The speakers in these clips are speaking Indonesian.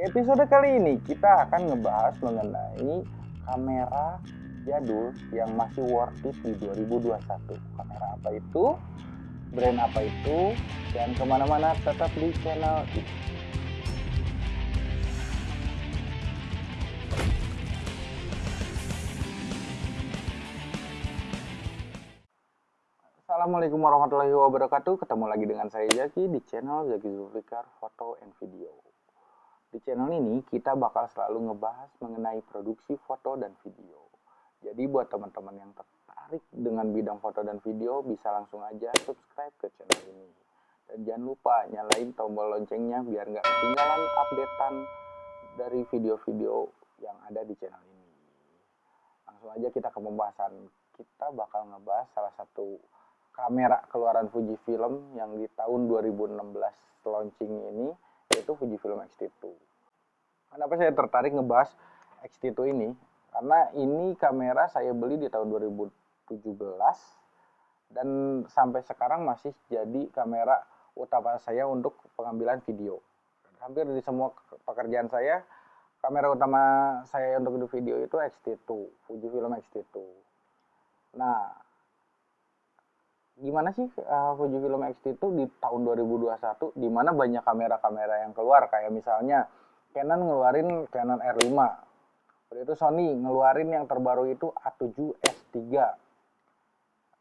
Episode kali ini kita akan ngebahas mengenai kamera jadul yang masih worth it di 2021. Kamera apa itu? Brand apa itu? Dan ke mana-mana tetap di channel ini. Assalamualaikum warahmatullahi wabarakatuh. Ketemu lagi dengan saya Zaki di channel Zaki Zulfikar Foto and Video. Di channel ini kita bakal selalu ngebahas mengenai produksi foto dan video. Jadi buat teman-teman yang tertarik dengan bidang foto dan video bisa langsung aja subscribe ke channel ini. Dan jangan lupa nyalain tombol loncengnya biar nggak ketinggalan updatean dari video-video yang ada di channel ini. Langsung aja kita ke pembahasan. Kita bakal ngebahas salah satu kamera keluaran Fujifilm yang di tahun 2016 launching ini yaitu Fujifilm X-T2. Kenapa saya tertarik ngebahas X-T2 ini? Karena ini kamera saya beli di tahun 2017 dan sampai sekarang masih jadi kamera utama saya untuk pengambilan video. Hampir di semua pekerjaan saya, kamera utama saya untuk video itu X-T2, Fujifilm X-T2. Nah, gimana sih uh, Fujifilm X-T itu di tahun 2021 di mana banyak kamera-kamera yang keluar kayak misalnya Canon ngeluarin Canon R5 udah itu Sony ngeluarin yang terbaru itu A7S3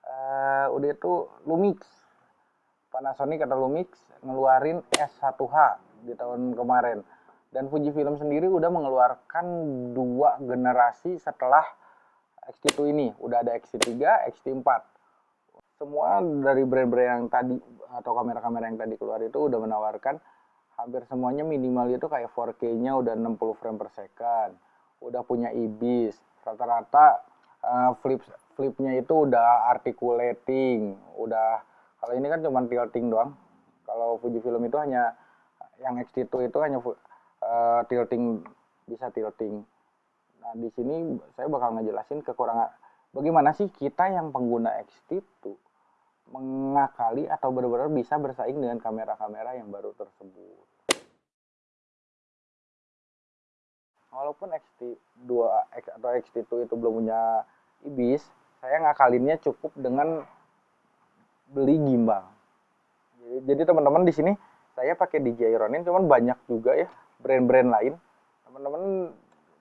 uh, udah itu Lumix. Panasonic atau Lumix ngeluarin S1H di tahun kemarin. Dan Fujifilm sendiri udah mengeluarkan dua generasi setelah X-T2 ini. Udah ada X-T3, X-T4 semua dari brand-brand yang tadi atau kamera-kamera yang tadi keluar itu udah menawarkan hampir semuanya minimal itu kayak 4K-nya udah 60 frame per second, udah punya IBIS, rata-rata uh, flip flipnya itu udah articulating, udah kalau ini kan cuma tilting doang. Kalau Fujifilm itu hanya yang X-T2 itu hanya uh, tilting bisa tilting. Nah, di sini saya bakal ngejelasin kekurangan bagaimana sih kita yang pengguna X-T2 mengakali atau benar-benar bisa bersaing dengan kamera-kamera yang baru tersebut. Walaupun XT2 atau XT2 itu belum punya IBIS, saya ngakalinnya cukup dengan beli gimbal. Jadi teman-teman di sini saya pakai DJI Ronin, cuman banyak juga ya brand-brand lain. Teman-teman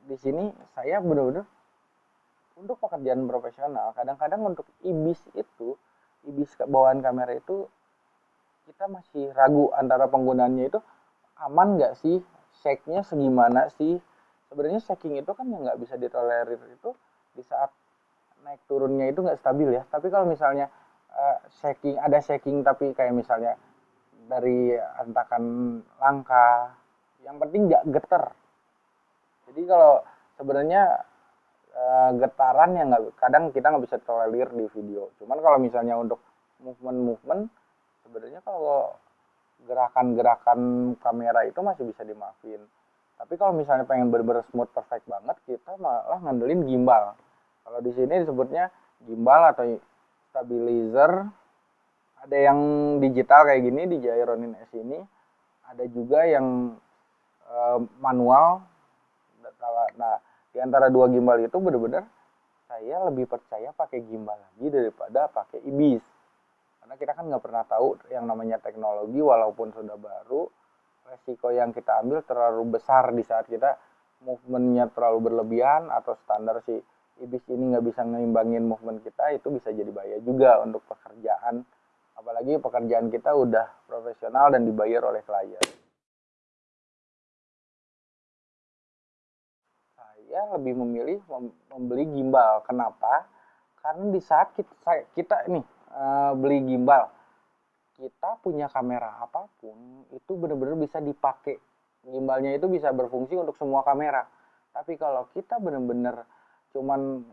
di sini saya benar-benar untuk pekerjaan profesional, kadang-kadang untuk IBIS itu ibis bawaan kamera itu kita masih ragu antara penggunaannya itu aman nggak sih? Shake-nya segimana sih? Sebenarnya shaking itu kan yang nggak bisa ditolerir itu di saat naik turunnya itu nggak stabil ya. Tapi kalau misalnya uh, shaking ada shaking tapi kayak misalnya dari antakan langka yang penting nggak getar. Jadi kalau sebenarnya uh, getaran yang nggak kadang kita nggak bisa tolerir di video. Cuman kalau misalnya untuk movement movement sebenarnya kalau gerakan-gerakan kamera itu masih bisa dimaafin. Tapi kalau misalnya pengen bener-bener smooth perfect banget kita malah ngandelin gimbal. Kalau di sini disebutnya gimbal atau stabilizer. Ada yang digital kayak gini di Ronin S ini. Ada juga yang uh, manual. Nah di antara dua gimbal itu benar-benar saya lebih percaya pakai gimbal lagi daripada pakai ibis karena kita kan nggak pernah tahu yang namanya teknologi walaupun sudah baru resiko yang kita ambil terlalu besar di saat kita movementnya terlalu berlebihan atau standar si ibis ini nggak bisa ngeimbangin movement kita itu bisa jadi bahaya juga untuk pekerjaan. Apalagi pekerjaan kita udah profesional dan dibayar oleh klien saya lebih memilih membeli gimbal. Kenapa? Karena di saat kita, kita nih uh, beli gimbal, kita punya kamera apa pun itu benar-benar bisa dipakai. Gimbalnya itu bisa berfungsi untuk semua kamera. Tapi kalau kita benar-benar cuman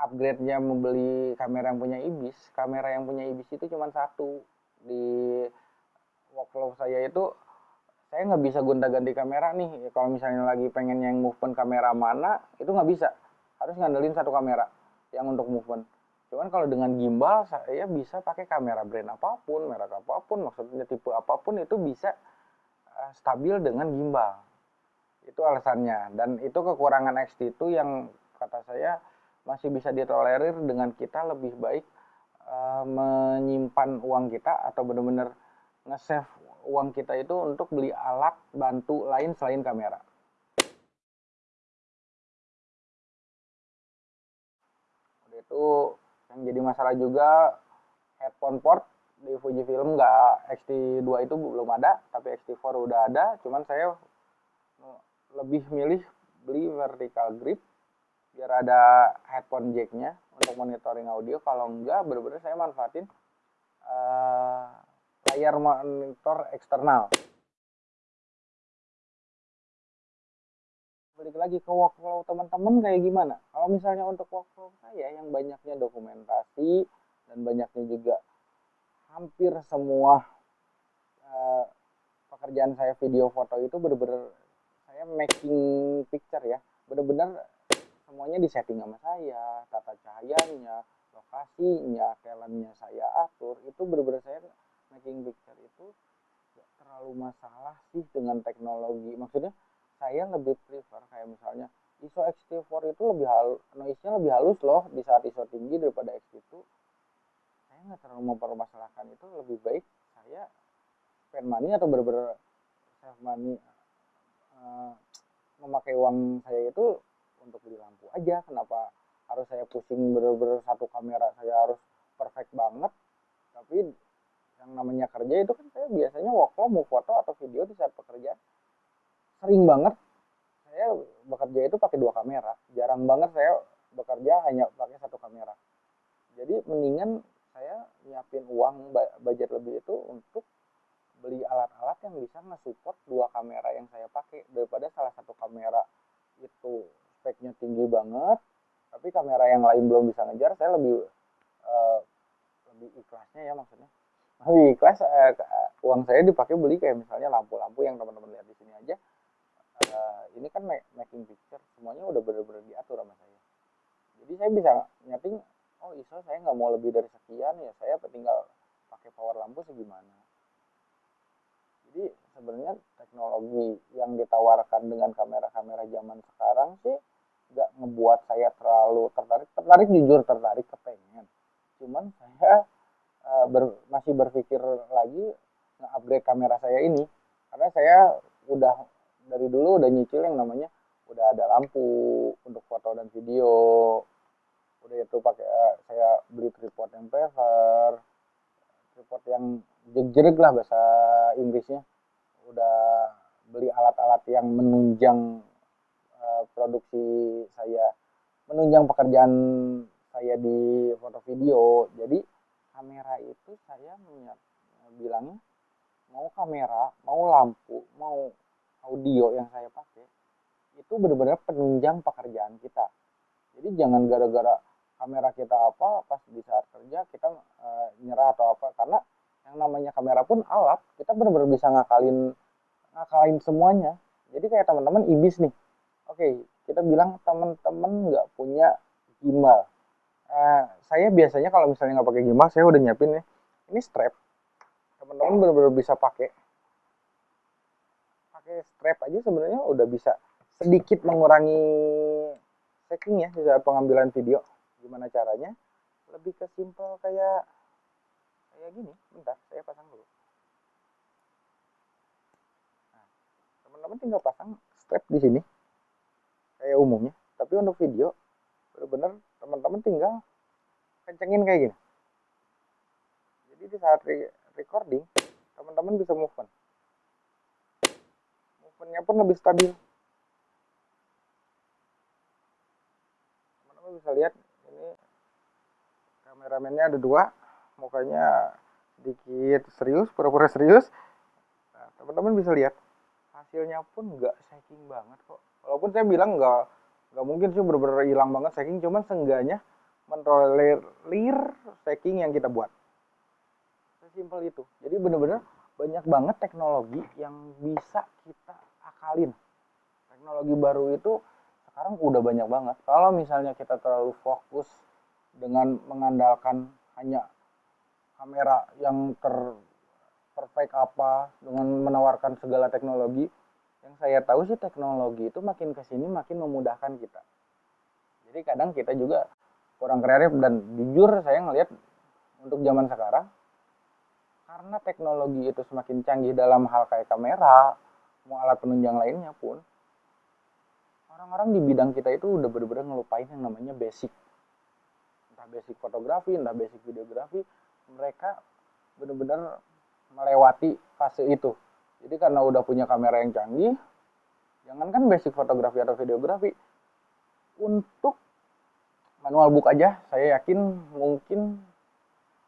upgrade-nya membeli kamera yang punya IBIS, kamera yang punya IBIS itu cuma satu. Di workflow saya itu saya nggak bisa gonta-ganti kamera nih. Kalau misalnya lagi pengen yang movement kamera mana itu nggak bisa. Harus ngandelin satu kamera yang untuk movement. Cuman kalau dengan gimbal saya bisa pakai kamera brand apa pun merek apa pun maksudnya tipe apa pun itu bisa uh, stabil dengan gimbal. Itu alasannya. Dan itu kekurangan XT2 yang kata saya masih bisa ditolerir dengan kita lebih baik uh, menyimpan uang kita atau benar-benar nge-save uang kita itu untuk beli alat bantu lain selain kamera. Udah itu yang jadi masalah juga headphone port di Fujifilm nggak XT2 itu belum ada, tapi XT4 udah ada. Cuman saya lebih milih beli vertical grip biar ada headphone jacknya untuk monitoring audio. Kalau enggak, bener-bener saya manfaatin uh, layar monitor eksternal. Balik lagi ke workflow teman-teman kayak gimana? Kalau misalnya untuk workflow saya yang banyaknya dokumentasi dan banyaknya juga hampir semua uh, pekerjaan saya video foto itu benar-benar saya making picture ya benar-benar semuanya disetting sama saya tata cahayanya lokasinya talentnya saya atur itu benar-benar saya making picture itu gak terlalu masalah sih dengan teknologi. Maksudnya saya lebih prefer kayak misalnya ISO XT4 itu lebih halus noise-nya lebih halus loh di saat ISO tinggi daripada XT2 saya nggak terlalu mempermasalahkan itu. Lebih baik saya spend money atau bener-bener save money uh, memakai uang saya itu untuk beli lampu aja. Kenapa harus saya pusing bener-bener satu kamera saya harus perfect banget? Tapi yang namanya kerja itu kan saya biasanya workflow mau foto atau video di saat pekerjaan. Sering banget saya bekerja itu pakai dua kamera. Jarang banget saya bekerja hanya pakai satu kamera. Jadi mendingan saya nyiapin uang budget lebih itu untuk beli alat-alat yang bisa nge-support dua kamera yang saya pakai. Daripada salah satu kamera itu speknya tinggi banget tapi kamera yang lain belum bisa ngejar saya lebih uh, lebih ikhlasnya ya maksudnya lebih ikhlas uh, uang saya dipakai beli kayak misalnya lampu-lampu yang teman-teman lihat di sini aja. Uh, ini kan making picture semuanya udah bener-bener diatur sama saya. Jadi saya bisa nyeting oh ISO saya nggak mau lebih dari sekian ya saya tinggal pakai power lampu segimana. Jadi sebenarnya teknologi yang ditawarkan dengan kamera-kamera zaman sekarang sih nggak ngebuat saya terlalu tertarik. Tertarik jujur tertarik kepengen. Cuman saya uh, ber, masih berpikir lagi nge-upgrade kamera saya ini. Karena saya udah dari dulu udah nyicil yang namanya udah ada lampu untuk foto dan video. Udah itu pakai uh, saya beli tripod yang prefer tripod yang jegreg lah bahasa Inggrisnya. Udah beli alat-alat yang menunjang uh, produksi saya menunjang pekerjaan saya di foto video. Jadi kamera itu saya bilangnya mau kamera, mau lampu, mau audio yang saya pakai itu benar-benar penunjang pekerjaan kita. Jadi jangan gara-gara kamera kita apa pas di saat kerja kita e, nyerah atau apa karena yang namanya kamera pun alat kita benar-benar bisa ngakalin ngakalin semuanya. Jadi kayak teman-teman ibis nih. Oke, kita bilang teman-teman nggak punya gimbal uh, saya biasanya kalau misalnya nggak pakai gimbal saya udah nyiapin nih. Ini strap. Teman-teman benar-benar bisa pakai. Pakai strap aja sebenarnya udah bisa sedikit mengurangi shaking ya di saat pengambilan video. Gimana caranya? Lebih ke simple kayak kayak gini. Bentar saya pasang dulu. Nah, teman-teman tinggal pasang strap di sini. Kayak umumnya. Tapi untuk video benar-benar teman-teman tinggal kencengin kayak gini. Jadi di saat re recording teman-teman bisa move on. Movementnya pun lebih stabil. Teman-teman bisa lihat ini kameramennya ada dua mukanya sedikit serius pura-pura serius. Nah, teman-teman bisa lihat hasilnya pun nggak shaking banget kok. Walaupun saya bilang nggak nggak mungkin sih bener-bener hilang banget stacking cuman seenggaknya mentolerir stacking yang kita buat. Sesimpel itu. Jadi bener-bener banyak banget teknologi yang bisa kita akalin. Teknologi baru itu sekarang udah banyak banget. Kalau misalnya kita terlalu fokus dengan mengandalkan hanya kamera yang ter perfect apa dengan menawarkan segala teknologi yang saya tahu sih teknologi itu makin ke sini makin memudahkan kita. Jadi kadang kita juga kurang kreatif dan jujur saya ngelihat untuk zaman sekarang karena teknologi itu semakin canggih dalam hal kayak kamera mau alat penunjang lainnya pun orang-orang di bidang kita itu udah bener-bener ngelupain yang namanya basic. Entah basic fotografi entah basic videografi mereka bener-bener melewati fase itu jadi karena udah punya kamera yang canggih jangankan basic fotografi atau videografi. Untuk manual book aja saya yakin mungkin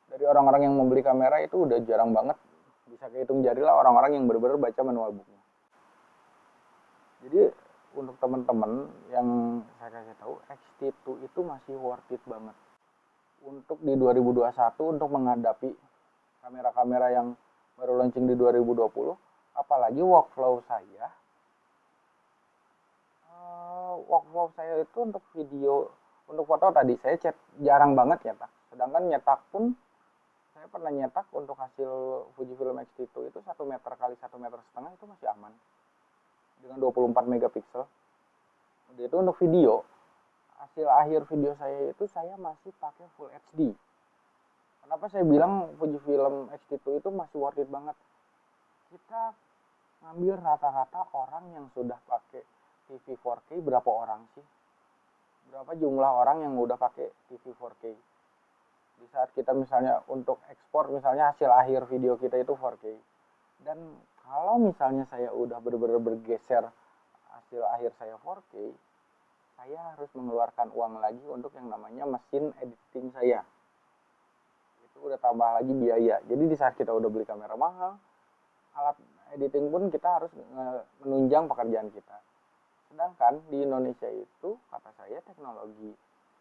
dari orang-orang yang membeli kamera itu udah jarang banget bisa kehitung jari lah orang-orang yang benar-benar baca manual booknya. Jadi untuk teman-teman yang saya kasih tahu X-T2 itu masih worth it banget. Untuk di 2021 untuk menghadapi kamera-kamera yang baru launching di 2020 apalagi workflow saya uh, workflow saya itu untuk video untuk foto tadi saya chat jarang banget nyetak sedangkan nyetak pun saya pernah nyetak untuk hasil Fujifilm X-T2 itu 1 meter kali 1 meter setengah itu masih aman. Dengan 24 megapiksel. Itu untuk video. Hasil akhir video saya itu saya masih pakai Full HD kenapa saya bilang Fujifilm X-T2 itu masih worth it banget? Kita ngambil rata-rata orang yang sudah pakai TV 4K berapa orang sih? Berapa jumlah orang yang udah pakai TV 4K di saat kita misalnya untuk ekspor misalnya hasil akhir video kita itu 4K dan kalau misalnya saya udah benar-benar bergeser hasil akhir saya 4K saya harus mengeluarkan uang lagi untuk yang namanya mesin editing saya. Itu udah tambah lagi biaya. Jadi di saat kita udah beli kamera mahal alat editing pun kita harus menunjang pekerjaan kita sedangkan di Indonesia itu kata saya teknologi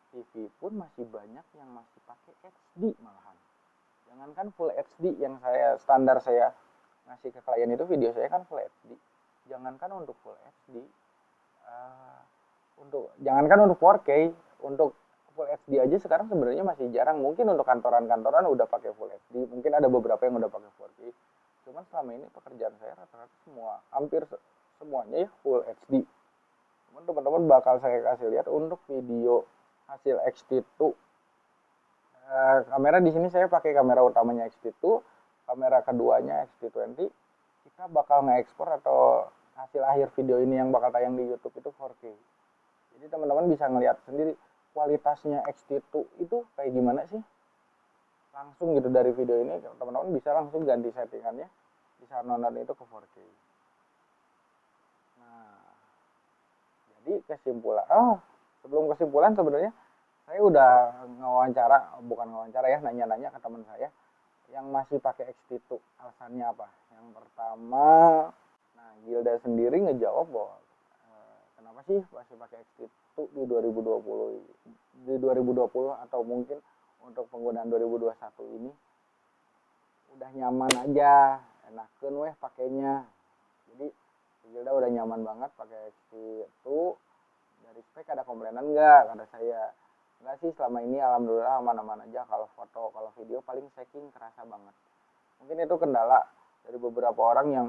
TV pun masih banyak yang masih pakai HD malahan. Jangankan full HD yang saya standar saya ngasih ke klien itu video saya kan full HD. Jangankan untuk full HD, uh, eh, untuk jangankan untuk 4K, untuk full HD aja sekarang sebenarnya masih jarang. Mungkin untuk kantoran-kantoran udah pakai full HD, mungkin ada beberapa yang udah pakai 4K. Cuman selama ini pekerjaan saya rata-rata semua, hampir semuanya ya full HD. Cuman teman-teman bakal saya kasih lihat untuk video hasil X-T2 uh, kamera di sini saya pakai kamera utamanya X-T2 kamera keduanya X-T20 kita bakal nge-export atau hasil akhir video ini yang bakal tayang di YouTube itu 4K jadi teman-teman bisa ngelihat sendiri kualitasnya X-T2 itu kayak gimana sih? Langsung gitu dari video ini teman-teman bisa langsung ganti settingannya bisa nonton itu ke 4K nah jadi kesimpulan oh sebelum kesimpulan sebenarnya saya udah ngawancara bukan ngawancara ya nanya-nanya ke teman saya yang masih pakai X-T2 alasannya apa? Yang pertama nah Gilda sendiri ngejawab bahwa e, kenapa sih masih pakai X-T2 di 2020 di 2020 atau mungkin untuk penggunaan 2021 ini? Udah nyaman aja enakan weh pakainya. Jadi Gilda udah nyaman banget pakai X-T2 dari spek ada komplainan enggak kata saya. Enggak sih selama ini alhamdulillah aman-aman aja. Kalau foto kalau video paling shaking kerasa banget. Mungkin itu kendala dari beberapa orang yang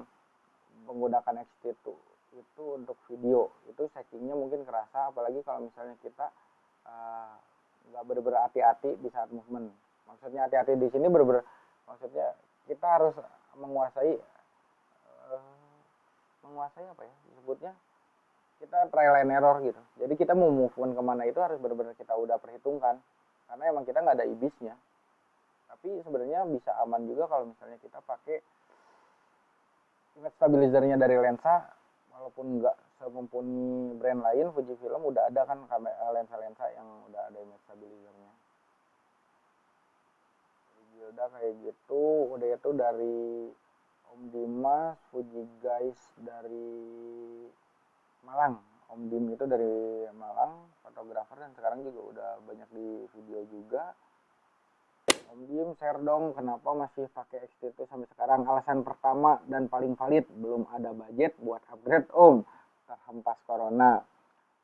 menggunakan XT2 itu untuk video. Itu shakingnya mungkin kerasa apalagi kalau misalnya kita uh, nggak bener-bener hati-hati di saat movement. Maksudnya hati-hati di sini bener-bener maksudnya kita harus menguasai uh, menguasai apa ya disebutnya kita trial and error gitu. Jadi kita mau move on ke mana itu harus benar-benar kita udah perhitungkan. Karena emang kita nggak ada ibisnya. Tapi sebenarnya bisa aman juga kalau misalnya kita pakai image stabilizernya dari lensa walaupun nggak semumpuni brand lain Fujifilm udah ada kan lensa-lensa yang udah ada image stabilizernya udah kayak gitu. Udah itu dari Om Dimas Fuji guys dari Malang. Om Dim itu dari Malang fotografer dan sekarang juga udah banyak di video juga. Om Dim share dong kenapa masih pakai X-T2 sampai sekarang. Alasan pertama dan paling valid belum ada budget buat upgrade Om. Terhempas corona.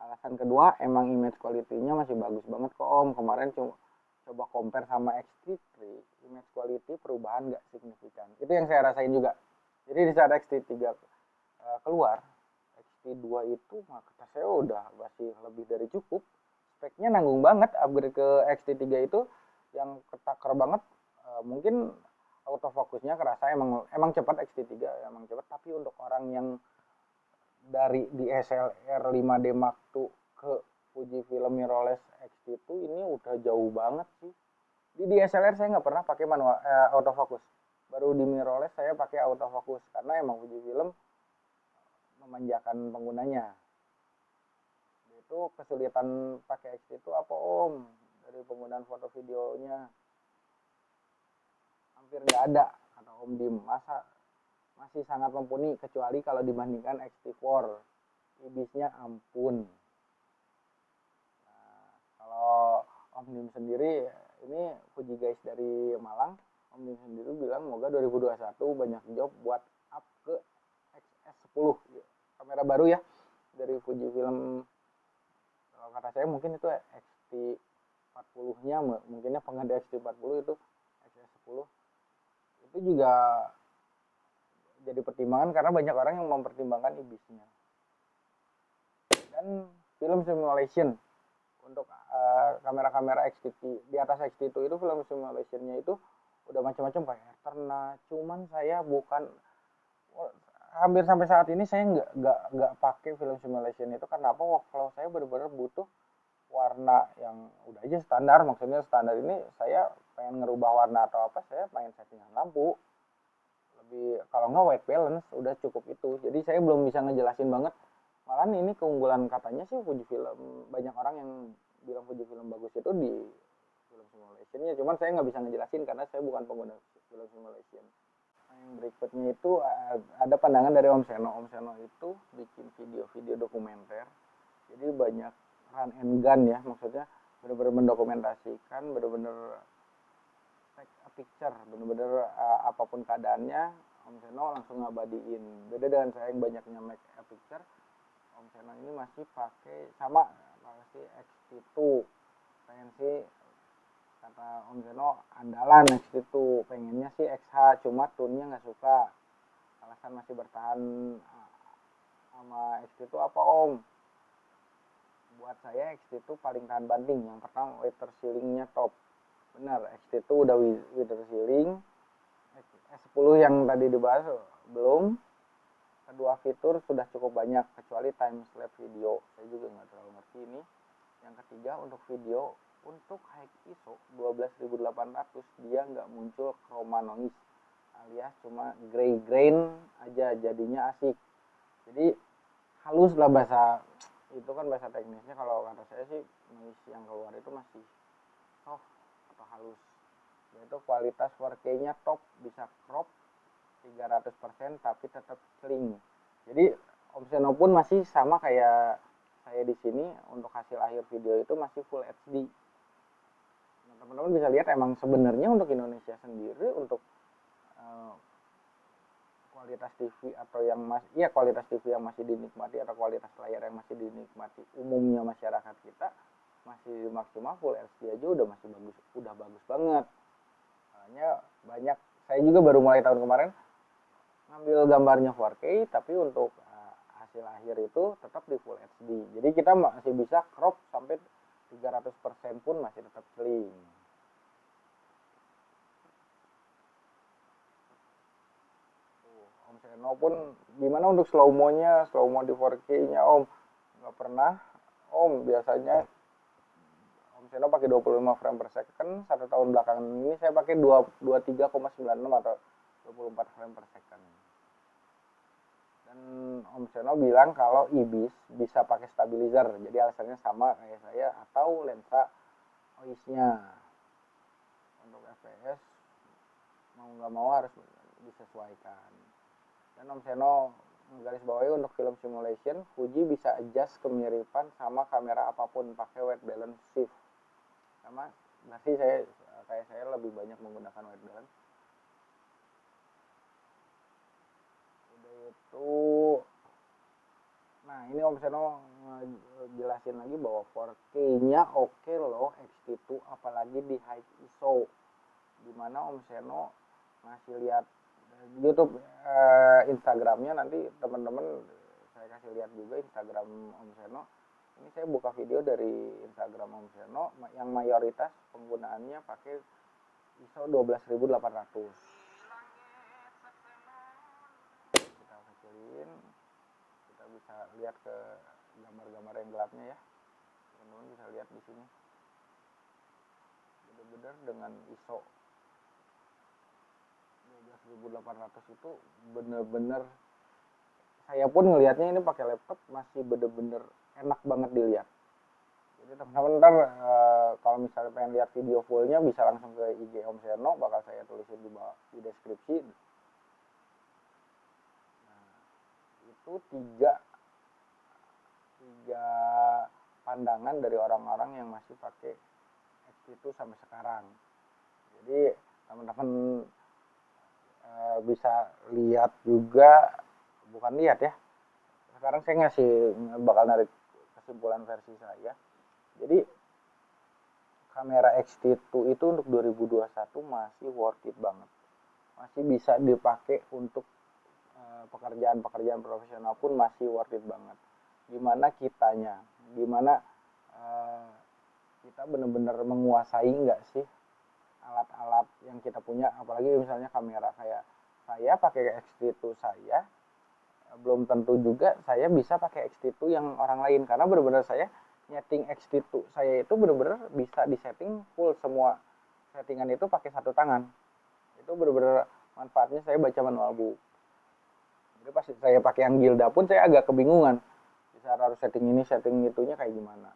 Alasan kedua emang image quality-nya masih bagus banget kok Om. Kemarin cuma coba compare sama X-T3 image quality perubahan nggak signifikan. Itu yang saya rasain juga. Jadi di saat X-T3 uh, keluar XT2 itu kata saya udah masih lebih dari cukup. Speknya nanggung banget upgrade ke XT3 itu yang ketakar banget. Uh, mungkin autofokusnya kerasa emang emang cepat XT3 emang cepat. Tapi untuk orang yang dari DSLR 5D Mark II ke Fujifilm mirrorless X-T2 ini udah jauh banget sih. Di DSLR saya nggak pernah pakai manual eh, autofocus. Baru di mirrorless saya pakai autofocus karena emang Fujifilm memanjakan penggunanya. Itu kesulitan pakai X itu apa om? Dari penggunaan foto videonya. Hampir nggak ada kata om Dim. Masa masih sangat mumpuni kecuali kalau dibandingkan XT4 ibisnya ampun kalau Om Dim sendiri ini Fuji guys dari Malang Om Dim sendiri bilang moga 2021 banyak job buat up ke XS10 kamera baru ya dari Fuji Film. Kalau kata saya mungkin itu XT40 nya mungkinnya pengganti XT40 itu XS10 itu juga jadi pertimbangan karena banyak orang yang mempertimbangkan ibisnya. Dan film simulation untuk uh, kamera-kamera XT di atas XT2 itu film simulationnya itu udah macam-macam kayak Eterna cuman saya bukan hampir sampai saat ini saya nggak nggak nggak pakai film simulation itu. Karena apa? Workflow saya benar-benar butuh warna yang udah aja standar. Maksudnya standar ini saya pengen ngerubah warna atau apa saya pengen settingan lampu. Lebih kalau nggak white balance udah cukup itu. Jadi saya belum bisa ngejelasin banget malah ini keunggulan katanya sih Fujifilm banyak orang yang bilang Fujifilm bagus itu di film simulationnya. Cuman saya nggak bisa ngejelasin karena saya bukan pengguna film simulation. Yang berikutnya itu ada pandangan dari Om Seno. Om Seno itu bikin video-video dokumenter. Jadi banyak run and gun ya maksudnya benar-benar mendokumentasikan benar-benar take a picture bener-bener uh, apa pun keadaannya Om Seno langsung ngabadiin. Beda dengan saya yang banyaknya make a picture Om Seno ini masih pakai sama masih X2 pengen sih kata Om Seno andalan X2 pengennya sih XH cuma tunnya nggak suka. Alasan masih bertahan uh, sama X2 apa Om? Buat saya X2 paling tahan banding yang pertama water ceilingnya top. Benar XT itu udah wither sealing S10 yang tadi dibahas belum kedua fitur sudah cukup banyak kecuali time lapse video. Saya juga nggak terlalu ngerti ini. Yang ketiga untuk video untuk high ISO 12800 dia nggak muncul chroma noise alias cuma gray grain aja jadinya asik. Jadi halus lah bahasa itu kan bahasa teknisnya. Kalau kata saya sih noise yang keluar itu masih soft atau halus. Yaitu kualitas 4K nya top bisa crop 300% tapi tetap clean. Jadi Omseno pun masih sama kayak saya di sini untuk hasil akhir video itu masih full HD nah, teman-teman bisa lihat emang sebenarnya untuk Indonesia sendiri untuk uh, kualitas TV atau yang masih iya kualitas TV yang masih dinikmati atau kualitas layar yang masih dinikmati umumnya masyarakat kita masih maksimal full HD aja udah masih bagus udah bagus banget. Makanya banyak saya juga baru mulai tahun kemarin ngambil gambarnya 4K tapi untuk uh, hasil akhir itu tetap di full HD jadi kita masih bisa crop sampai 300% pun masih tetap clean. Om Seno pun gimana untuk slow mo nya slow mo di 4K nya Om? Nggak pernah. Om biasanya Seno pakai 25 frame per second. Satu tahun belakangan ini saya pakai 23,96 atau 24 frame per second Om Seno bilang kalau IBIS bisa pakai stabilizer. Jadi alasannya sama kayak saya atau lensa OIS-nya. Untuk FPS mau nggak mau harus disesuaikan. Dan Om Seno garis bawahi untuk film simulation Fuji bisa adjust kemiripan sama kamera apa pun pakai white balance shift. Sama nasi saya kayak saya lebih banyak menggunakan white balance udah itu. Nah ini Om Seno jelasin lagi bahwa 4K nya oke okay loh X-T2 apalagi di high ISO di mana Om Seno ngasih lihat YouTube eh, Instagramnya. Nanti teman-teman saya kasih lihat juga Instagram Om Seno. Ini saya buka video dari Instagram Om Seno yang mayoritas penggunaannya pakai ISO 12800 kecilin kita bisa lihat ke gambar-gambar yang gelapnya ya. Teman-teman bisa lihat di sini. Benar-benar dengan ISO 12800 itu benar-benar saya pun ngelihatnya ini pakai laptop masih bener-bener enak banget dilihat. Jadi teman-teman ntar e, kalau misalnya pengen lihat video fullnya bisa langsung ke IG Om Seno bakal saya tulisin di bawah di deskripsi nah, itu tiga tiga pandangan dari orang-orang yang masih pakai itu sampai sekarang. Jadi teman-teman e, bisa lihat juga bukan lihat ya sekarang saya ngasih bakal narik kesimpulan versi saya. Jadi kamera X-T2 itu untuk 2021 masih worth it banget. Masih bisa dipakai untuk pekerjaan-pekerjaan profesional pun masih worth it banget. Gimana kitanya? Gimana uh, kita benar-benar menguasai nggak sih alat-alat yang kita punya? Apalagi misalnya kamera. Kayak saya pakai X-T2 saya belum tentu juga saya bisa pakai XT2 yang orang lain. Karena benar-benar saya nyeting XT2 saya itu benar-benar bisa disetting full semua settingan itu pakai satu tangan. Itu benar-benar manfaatnya saya baca manual book jadi pas saya pakai yang Gilda pun saya agak kebingungan. Bisa harus setting ini setting itunya kayak gimana.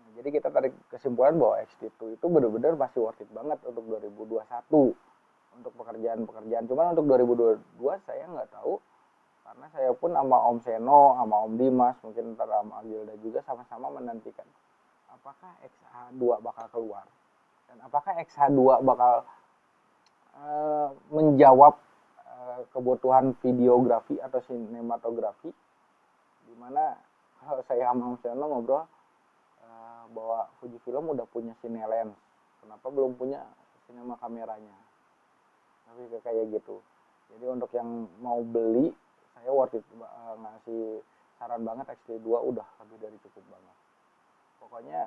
Nah, jadi kita tarik kesimpulan bahwa XT2 itu benar-benar masih worth it banget untuk 2021 untuk pekerjaan-pekerjaan. Cuman untuk 2022 saya nggak tahu. Karena saya pun sama Om Seno, sama Om Dimas, mungkin ntar sama Agilda juga sama-sama menantikan apakah XH2 bakal keluar. Dan apakah XH2 bakal uh, menjawab kebutuhan videografi atau sinematografi di mana kalau saya sama Om Seno ngobrol uh, bahwa Fujifilm udah punya Cinelens. Kenapa belum punya sinema kameranya? Tapi kayak gitu. Jadi untuk yang mau beli saya worth it uh, ngasih saran banget XT2 udah lebih dari cukup banget. Pokoknya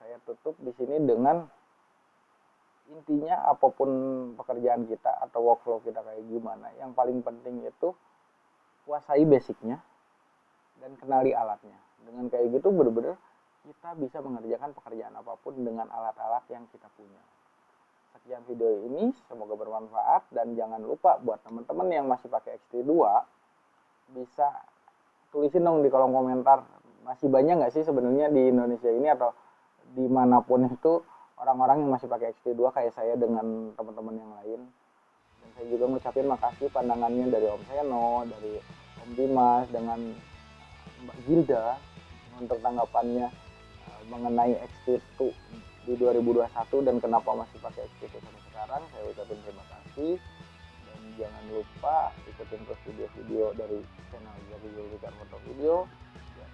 saya tutup di sini dengan intinya apa pun pekerjaan kita atau workflow kita kayak gimana yang paling penting itu kuasai basicnya dan kenali alatnya. Dengan kayak gitu bener-bener kita bisa mengerjakan pekerjaan apa pun dengan alat-alat yang kita punya. Sekian video ini semoga bermanfaat dan jangan lupa buat teman-teman yang masih pakai XT2 bisa tulisin dong di kolom komentar masih banyak nggak sih sebenarnya di Indonesia ini atau di mana pun itu orang-orang yang masih pakai XT2 kayak saya dengan teman-teman yang lain. Dan saya juga ngucapin makasih pandangannya dari Om Seno dari Om Dimas dengan Mbak Gilda untuk tanggapannya eh, mengenai XT2 di 2021 dan kenapa masih pakai XT sampai sekarang saya ucapin terima kasih. Dan jangan lupa ikutin terus video-video dari channel Jadi Julika Foto Video. Dan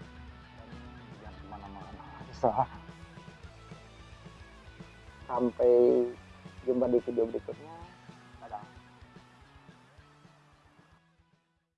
jangan ke mana-mana sampai jumpa di video berikutnya